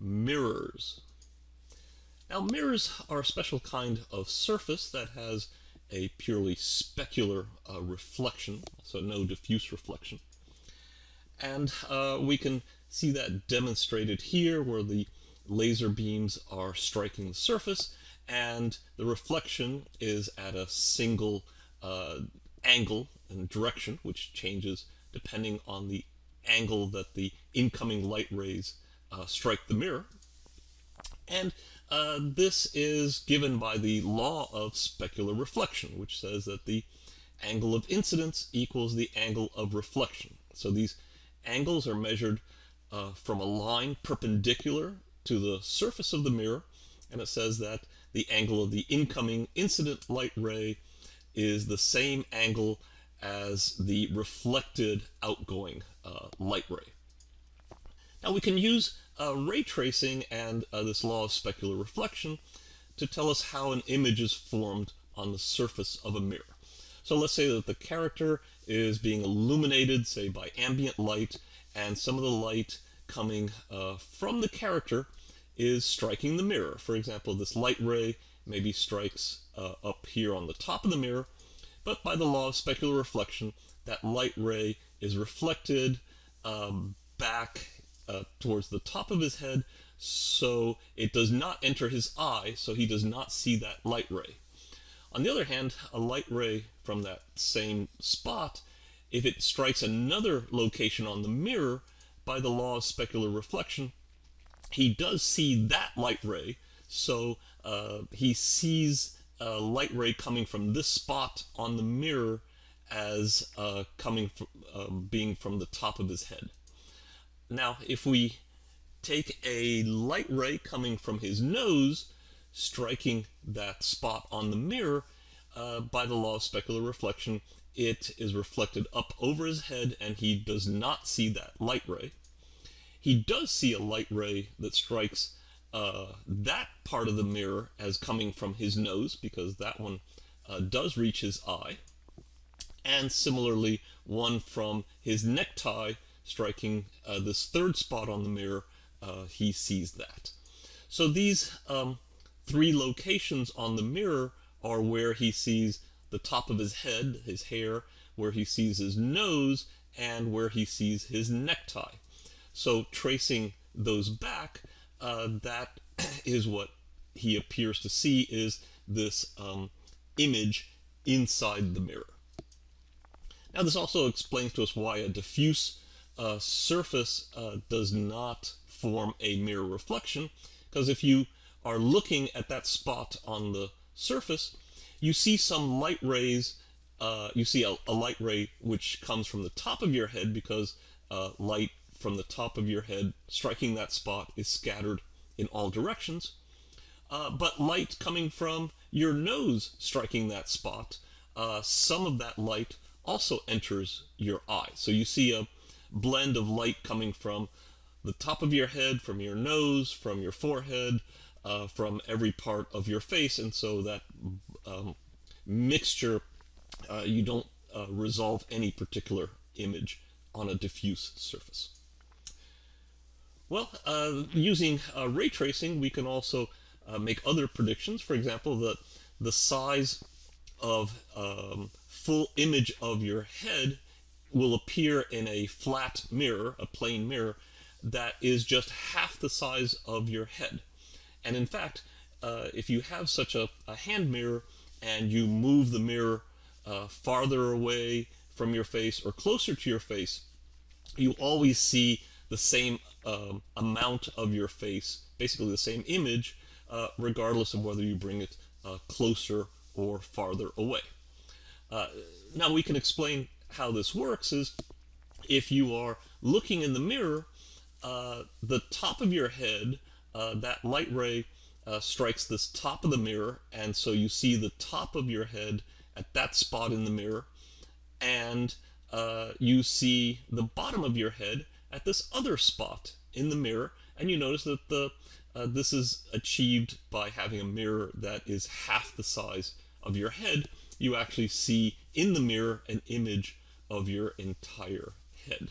mirrors. Now mirrors are a special kind of surface that has a purely specular uh, reflection, so no diffuse reflection. And uh, we can see that demonstrated here where the laser beams are striking the surface and the reflection is at a single uh, angle and direction which changes depending on the angle that the incoming light rays uh, strike the mirror. And uh, this is given by the law of specular reflection, which says that the angle of incidence equals the angle of reflection. So these angles are measured uh, from a line perpendicular to the surface of the mirror, and it says that the angle of the incoming incident light ray is the same angle as the reflected outgoing uh, light ray. Now we can use uh, ray tracing and uh, this law of specular reflection to tell us how an image is formed on the surface of a mirror. So let's say that the character is being illuminated, say, by ambient light, and some of the light coming uh, from the character is striking the mirror. For example, this light ray maybe strikes uh, up here on the top of the mirror, but by the law of specular reflection, that light ray is reflected um, back uh, towards the top of his head, so it does not enter his eye, so he does not see that light ray. On the other hand, a light ray from that same spot, if it strikes another location on the mirror, by the law of specular reflection, he does see that light ray, so uh, he sees a light ray coming from this spot on the mirror as uh, coming from, uh, being from the top of his head. Now, if we take a light ray coming from his nose, striking that spot on the mirror, uh, by the law of specular reflection, it is reflected up over his head and he does not see that light ray. He does see a light ray that strikes uh, that part of the mirror as coming from his nose because that one uh, does reach his eye. And similarly, one from his necktie striking uh, this third spot on the mirror, uh, he sees that. So these um, three locations on the mirror are where he sees the top of his head, his hair, where he sees his nose, and where he sees his necktie. So tracing those back, uh, that is what he appears to see is this um, image inside the mirror. Now this also explains to us why a diffuse uh, surface uh, does not form a mirror reflection, because if you are looking at that spot on the surface, you see some light rays, uh, you see a, a, light ray which comes from the top of your head because uh, light from the top of your head striking that spot is scattered in all directions. Uh, but light coming from your nose striking that spot, uh, some of that light also enters your eye. So you see a blend of light coming from the top of your head, from your nose, from your forehead, uh, from every part of your face, and so that um, mixture, uh, you don't uh, resolve any particular image on a diffuse surface. Well, uh, using uh, ray tracing, we can also uh, make other predictions. For example, that the size of um, full image of your head will appear in a flat mirror, a plane mirror, that is just half the size of your head. And in fact, uh, if you have such a, a, hand mirror and you move the mirror uh, farther away from your face or closer to your face, you always see the same um, amount of your face, basically the same image, uh, regardless of whether you bring it uh, closer or farther away. Uh, now we can explain how this works is if you are looking in the mirror, uh, the top of your head, uh, that light ray uh, strikes this top of the mirror, and so you see the top of your head at that spot in the mirror, and you see the bottom of your head at this other spot in the mirror and you notice that the uh, this is achieved by having a mirror that is half the size of your head. You actually see in the mirror an image of your entire head.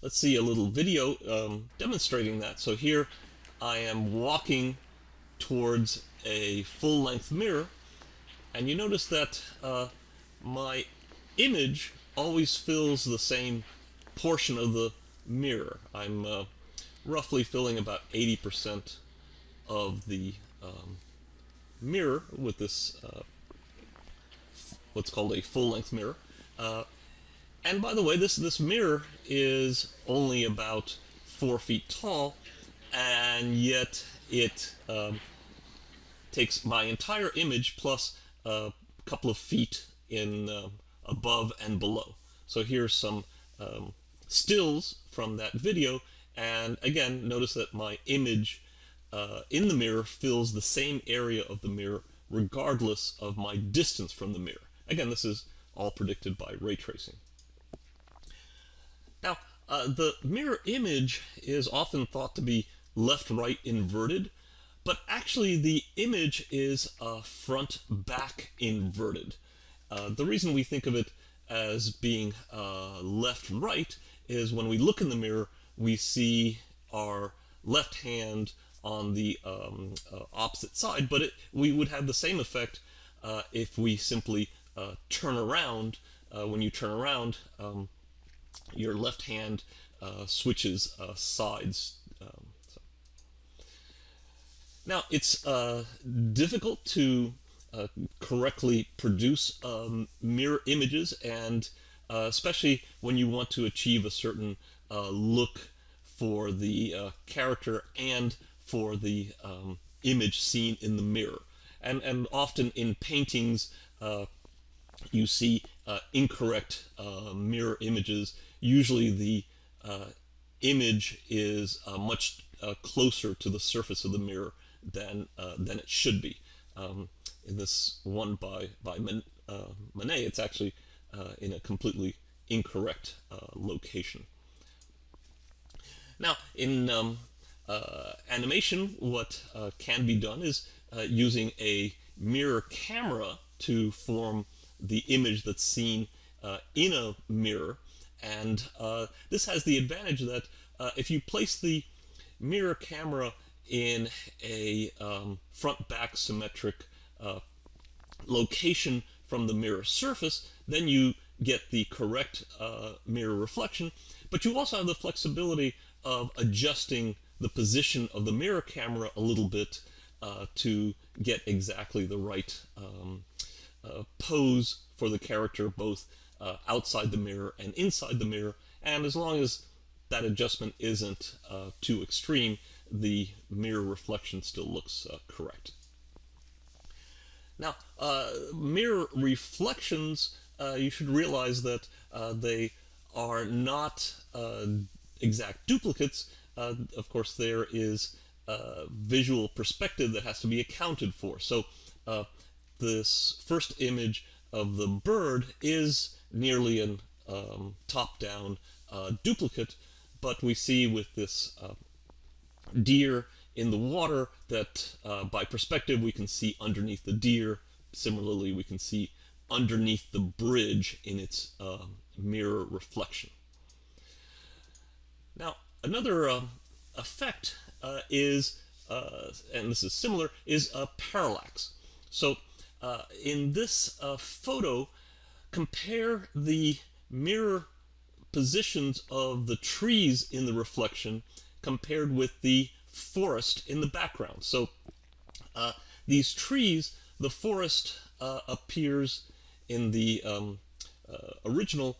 let's see a little video um, demonstrating that. So here I am walking towards a full-length mirror, and you notice that uh, my image always fills the same portion of the mirror. I'm uh, roughly filling about 80% of the um, mirror with this uh, what's called a full-length mirror. Uh, and by the way, this, this mirror is only about four feet tall, and yet it um, takes my entire image plus a couple of feet in uh, above and below. So here's some um, stills from that video, and again, notice that my image uh, in the mirror fills the same area of the mirror regardless of my distance from the mirror. Again, this is all predicted by ray tracing. Now, uh, the mirror image is often thought to be left-right inverted, but actually the image is uh, front-back inverted. Uh, the reason we think of it as being uh, left-right is when we look in the mirror, we see our left hand on the um, uh, opposite side, but it, we would have the same effect if we simply uh, turn around. when you turn around, um, your left hand uh, switches uh, sides. Um, so. Now, it's uh, difficult to uh, correctly produce um, mirror images, and uh, especially when you want to achieve a certain uh, look for the character and for the um, image seen in the mirror. And, and often in paintings, you see uh, incorrect uh, mirror images. Usually the uh, image is uh, much uh, closer to the surface of the mirror than than it should be. Um, in this one by by Man, Manet, it's actually in a completely incorrect location. Now, in um, animation, what can be done is using a mirror camera to form the image that's seen uh, in a mirror. And uh, this has the advantage that uh, if you place the mirror camera in a um, front-back symmetric uh, location from the mirror surface, then you get the correct uh, mirror reflection. But you also have the flexibility of adjusting the position of the mirror camera a little bit uh, to get exactly the right um, pose for the character both uh, outside the mirror and inside the mirror. And as long as that adjustment isn't uh, too extreme, the mirror reflection still looks uh, correct. Now, uh, mirror reflections, uh, you should realize that they are not exact duplicates. of course, there is visual perspective that has to be accounted for. So this first image of the bird is nearly an um, top-down uh, duplicate, but we see with this uh, deer in the water that uh, by perspective we can see underneath the deer. Similarly, we can see underneath the bridge in its uh, mirror reflection. Now, another uh, effect uh, is, and this is similar, is a parallax. So uh, in this uh, photo, compare the mirror positions of the trees in the reflection compared with the forest in the background. So uh, these trees, the forest uh, appears in the um, uh, original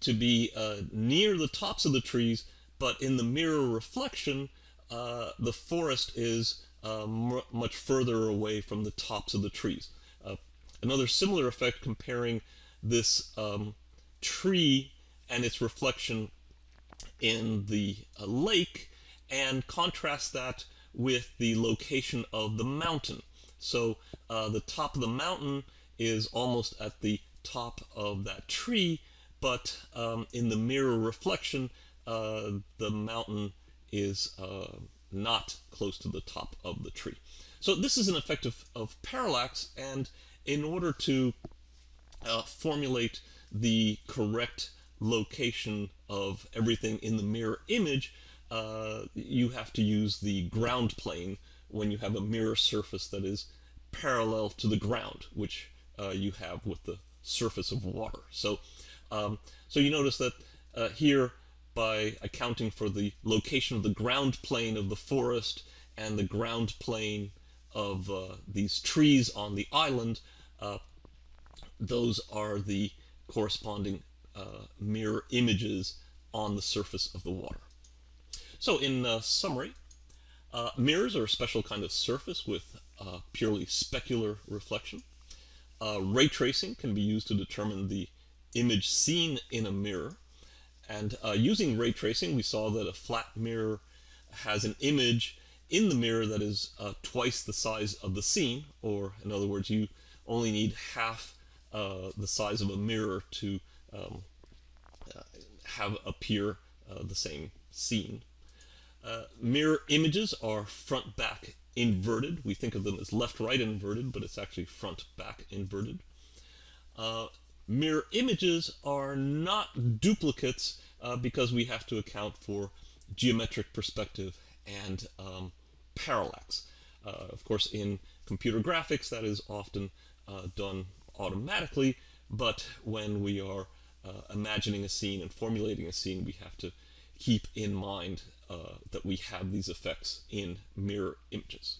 to be uh, near the tops of the trees, but in the mirror reflection, the forest is much further away from the tops of the trees. Another similar effect comparing this um, tree and its reflection in the uh, lake and contrast that with the location of the mountain. So uh, the top of the mountain is almost at the top of that tree, but um, in the mirror reflection, uh, the mountain is uh, not close to the top of the tree. So this is an effect of, of parallax, and in order to uh, formulate the correct location of everything in the mirror image, uh, you have to use the ground plane when you have a mirror surface that is parallel to the ground, which uh, you have with the surface of water. So, um, so you notice that uh, here, by accounting for the location of the ground plane of the forest and the ground plane of uh, these trees on the island, uh, those are the corresponding uh, mirror images on the surface of the water. So in uh, summary, uh, mirrors are a special kind of surface with uh, purely specular reflection. Ray tracing can be used to determine the image seen in a mirror. And using ray tracing, we saw that a flat mirror has an image in the mirror that is uh, twice the size of the scene, or in other words, you only need half the size of a mirror to um, have appear the same scene. Uh, mirror images are front back inverted. We think of them as left right inverted, but it's actually front back inverted. Uh, mirror images are not duplicates uh, because we have to account for geometric perspective and um, parallax. Uh, of course, in computer graphics, that is often uh, done automatically, but when we are uh, imagining a scene and formulating a scene, we have to keep in mind uh, that we have these effects in mirror images.